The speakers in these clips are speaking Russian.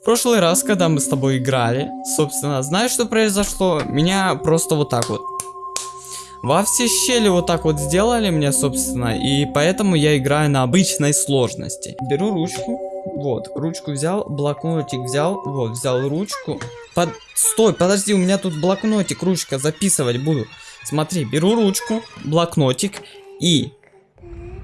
В прошлый раз, когда мы с тобой играли, собственно, знаешь, что произошло? Меня просто вот так вот. Во все щели вот так вот сделали мне, собственно, и поэтому я играю на обычной сложности. Беру ручку, вот, ручку взял, блокнотик взял, вот, взял ручку. Под... Стой, подожди, у меня тут блокнотик, ручка, записывать буду. Смотри, беру ручку, блокнотик и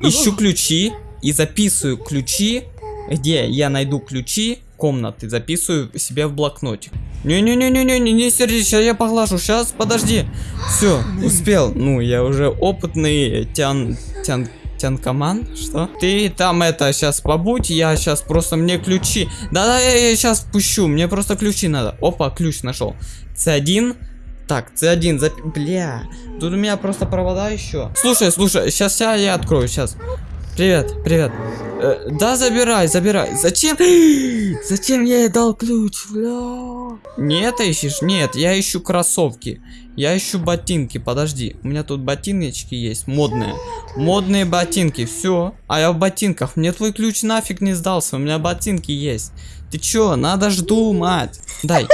ищу ключи и записываю ключи, где я найду ключи комнаты, записываю себе в блокнотик. Не-не-не-не-не, не сердись, сейчас я поглажу, сейчас, подожди. Все, успел. Ну, я уже опытный тян... тян... Тянкоман? Что? Ты там это, сейчас побудь, я сейчас просто мне ключи. Да-да, я, я сейчас пущу, мне просто ключи надо. Опа, ключ нашел. С1. Так, С1, зап... Бля, тут у меня просто провода еще. Слушай, слушай, сейчас я, я открою, сейчас. Привет, привет. Э, да, забирай, забирай. Зачем? Зачем я ей дал ключ? Бля. Не это ищешь? Нет, я ищу кроссовки. Я ищу ботинки. Подожди, у меня тут ботиночки есть, модные. Модные ботинки, все. А я в ботинках. Мне твой ключ нафиг не сдался, у меня ботинки есть. Ты чё, надо ж думать. Дай.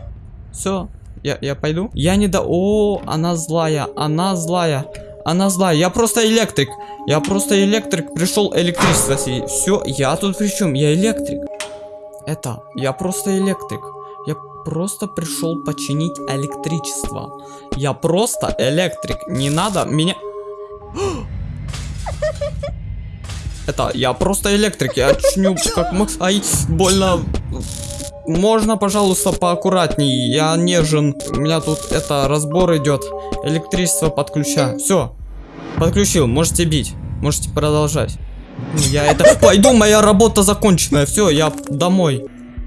Все, я, я пойду. Я не до... О, она злая, она злая. Она злая. Я просто электрик. Я просто электрик. Пришел электричество. Все, я тут при чем? Я электрик. Это, я просто электрик. Я просто пришел починить электричество. Я просто электрик. Не надо меня... Это, я просто электрик. Я чиню как... Ай, больно... Можно, пожалуйста, поаккуратней. Я нежен. У меня тут это разбор идет. Электричество подключаю. Все. Подключил. Можете бить. Можете продолжать. Я это... Пойду, моя работа законченная. Все, я домой.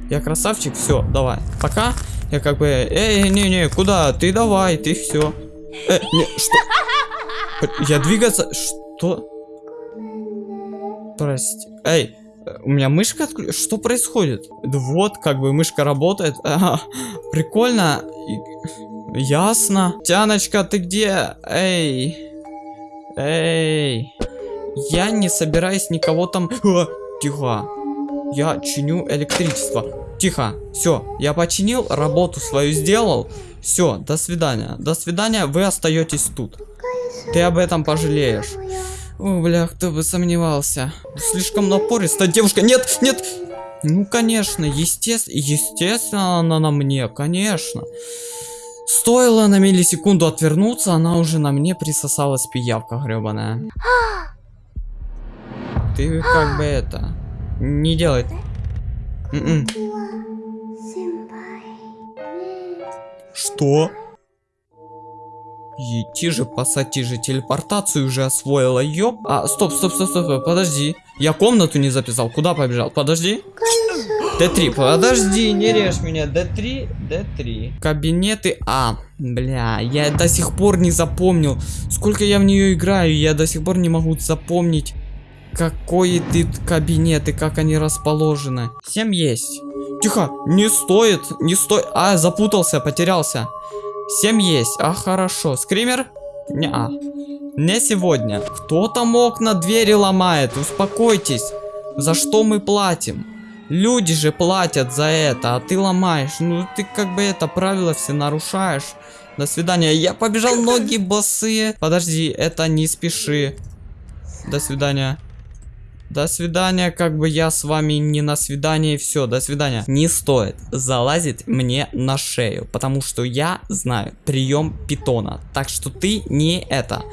Я красавчик. Все, давай. Пока. Я как бы... Эй, не-не, куда? Ты давай, ты все. Э, не, что? Я двигаться... Что? Прости. Эй, у меня мышка отключена. Что происходит? Вот, как бы мышка работает. Ага, прикольно. Ясно. Тяночка, ты где? Эй. Эй. Я не собираюсь никого там... А, тихо. Я чиню электричество. Тихо. Все, я починил, работу свою сделал. Все, до свидания. До свидания, вы остаетесь тут. Ты об этом пожалеешь. О, бля, кто бы сомневался. Слишком напористая девушка. Нет, нет. Ну, конечно, естественно, естественно, она на мне, конечно. Стоило на миллисекунду отвернуться, она уже на мне присосалась пиявка гребаная. Ты как бы это... Не делай. М-м. Что? Идти же, пасати же, телепортацию уже освоила, ёп. А, стоп, стоп, стоп, стоп, подожди. Я комнату не записал, куда побежал? Подожди. Д3, подожди, не режь меня. Д3, Д3. Кабинеты А. Бля, я до сих пор не запомнил. Сколько я в нее играю, я до сих пор не могу запомнить, какой ты кабинет и как они расположены. Всем есть. Тихо, не стоит, не стоит. А, запутался, потерялся. 7 есть. А, хорошо. Скример? Не, а. Не сегодня. Кто там окна, двери ломает? Успокойтесь. За что мы платим? Люди же платят за это, а ты ломаешь. Ну, ты как бы это правило все нарушаешь. До свидания. Я побежал, ноги босые. Подожди, это не спеши. До свидания. До свидания, как бы я с вами не на свидание, все, до свидания. Не стоит залазить мне на шею, потому что я знаю прием питона. Так что ты не это,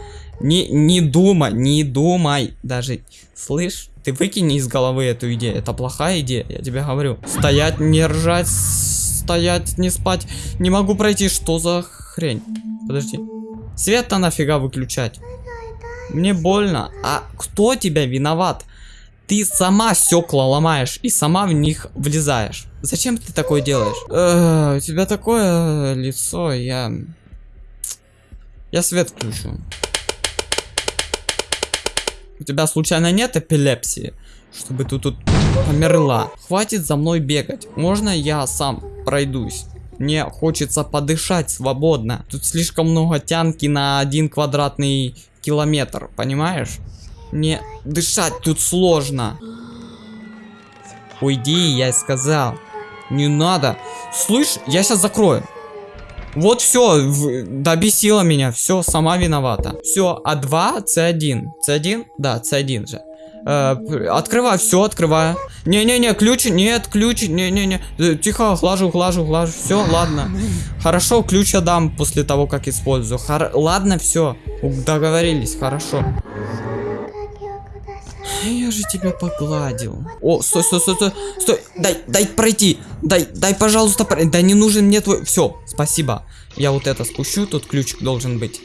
не, не думай, не думай, даже, слышь, ты выкини из головы эту идею, это плохая идея, я тебе говорю. Стоять, не ржать, стоять, не спать, не могу пройти, что за хрень? Подожди. Свет-то нафига выключать? Мне больно. А кто тебя виноват? Ты сама стекла ломаешь и сама в них влезаешь. Зачем ты такое делаешь? Э, у тебя такое лицо, я... Я свет включу. У тебя случайно нет эпилепсии? Чтобы ты тут померла. Хватит за мной бегать. Можно я сам пройдусь? Мне хочется подышать свободно. Тут слишком много тянки на один квадратный километр, понимаешь? Мне дышать тут сложно. Уйди, я сказал. Не надо. Слышь, я сейчас закрою. Вот все, добесила меня, все, сама виновата. Все, А2, С1. С1? Да, С1 же. Э, открывай, все, открываю. Не-не-не, ключ, нет, ключ, не-не-не. Э, тихо, глажу, глажу, глажу. Все, ладно. Хорошо, ключ я дам после того, как использую. Хор... Ладно, все. Договорились, хорошо. Я же тебя погладил. О, стой, стой, стой, стой, стой. Дай, дай пройти. Дай, дай, пожалуйста, пройти. Да не нужен мне твой... Все, спасибо. Я вот это спущу, тут ключик должен быть.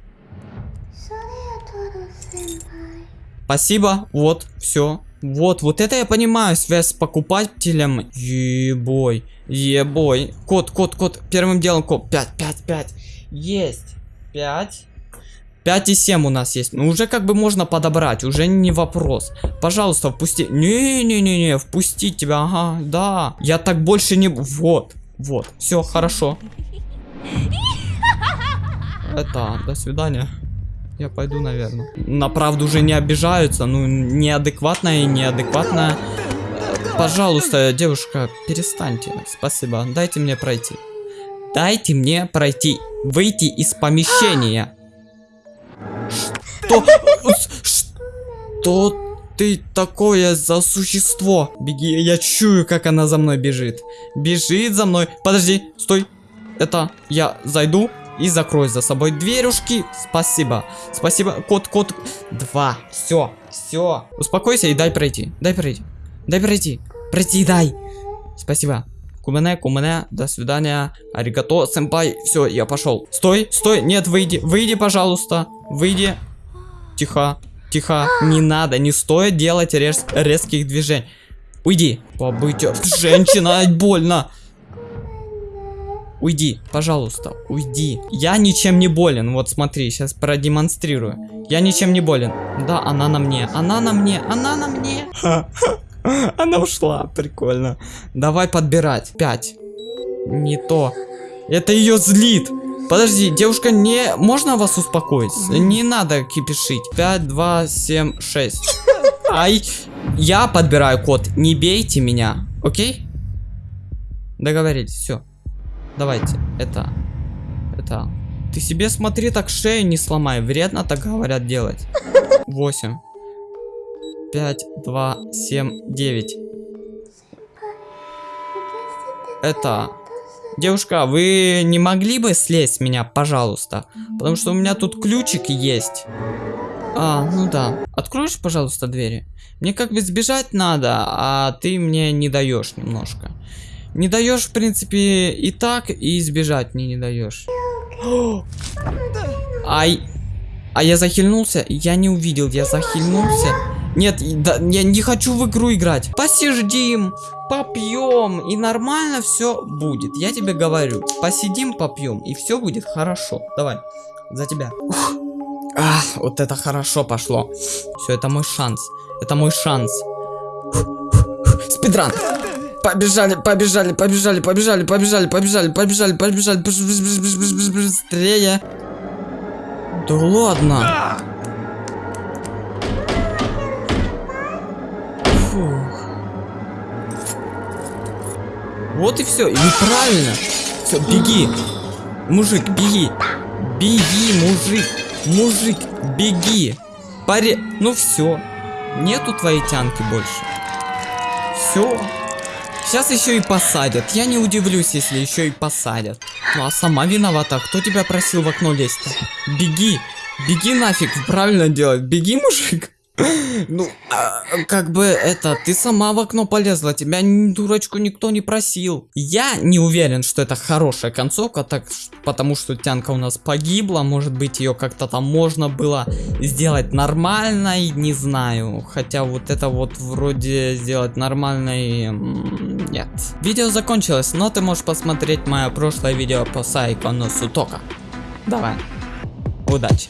Спасибо, вот, все. Вот, вот это я понимаю, связь с покупателем. Ебой, ебой. Код, код, код. Первым делом код. 5, 5, 5. Есть. 5. 5 и 7 у нас есть. Ну, уже как бы можно подобрать, уже не вопрос. Пожалуйста, впусти. Не-не-не-не, впустить тебя, ага, да. Я так больше не... Вот, вот, все, хорошо. Это, до свидания. Я пойду, наверное. На правду уже не обижаются. Ну, неадекватная и неадекватная. Пожалуйста, девушка, перестаньте. Спасибо. Дайте мне пройти. Дайте мне пройти. Выйти из помещения. Что? Что ты такое за существо? Беги, я чую, как она за мной бежит. Бежит за мной. Подожди, стой. Это я зайду и закрой за собой дверюшки. Спасибо. Спасибо. Кот, кот. Два. Все. Все. Успокойся и дай пройти. Дай пройти. Дай пройти. Пройти дай. Спасибо. Кумене, кумене, до свидания. Аригато, сэмпай. Все, я пошел. Стой, стой. Нет, выйди. Выйди, пожалуйста. Выйди. Тихо. Тихо. Не надо, не стоит делать рез резких движений. Уйди. Побыть. Женщина, больно. Уйди, пожалуйста, уйди. Я ничем не болен. Вот смотри, сейчас продемонстрирую. Я ничем не болен. Да, она на мне. Она на мне. Она на мне. Она ушла. Прикольно. Давай подбирать. Пять. Не то. Это ее злит. Подожди, девушка, не... Можно вас успокоить? Не надо кипишить. 5, 2, 7, 6. Ай. Я подбираю код. Не бейте меня. Окей? Договорились. Все. Давайте, это, это. Ты себе смотри, так шею не сломай. Вредно так говорят делать. 8. 5, 2, 7, 9. Это... Девушка, вы не могли бы слезть с меня, пожалуйста? Потому что у меня тут ключик есть. А, ну да. Откроешь, пожалуйста, двери? Мне как бы сбежать надо, а ты мне не даешь немножко. Не даешь, в принципе, и так, и избежать мне не даешь. Ай. А я захильнулся? Я не увидел, я захильнулся. Нет, да, я не хочу в игру играть. Посидим, попьем, и нормально все будет. Я тебе говорю. Посидим, попьем, и все будет хорошо. Давай, за тебя. Ах, вот это хорошо пошло. Все, это мой шанс. Это мой шанс. Спидран. Побежали, побежали, побежали, побежали, побежали, побежали, побежали, побежали, быстрее. Да ладно. Фух. Вот и все, и неправильно. Все, беги. Мужик, беги. Беги, мужик. Мужик, беги. Паре... Ну все. Нету твоей тянки больше. Все. Сейчас еще и посадят. Я не удивлюсь, если еще и посадят. Ну а сама виновата. Кто тебя просил в окно лезть-то? Беги. Беги нафиг. Правильно делать. Беги, мужик. Ну, а, как бы это, ты сама в окно полезла, тебя дурочку никто не просил. Я не уверен, что это хорошая концовка, так, потому что тянка у нас погибла, может быть ее как-то там можно было сделать нормальной, не знаю. Хотя вот это вот вроде сделать нормальной, нет. Видео закончилось, но ты можешь посмотреть мое прошлое видео по Сайкону Сутока. Давай, удачи.